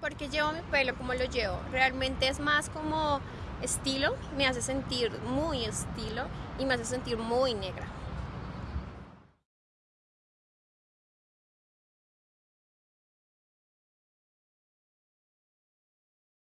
porque llevo mi pelo como lo llevo. Realmente es más como estilo, me hace sentir muy estilo y me hace sentir muy negra.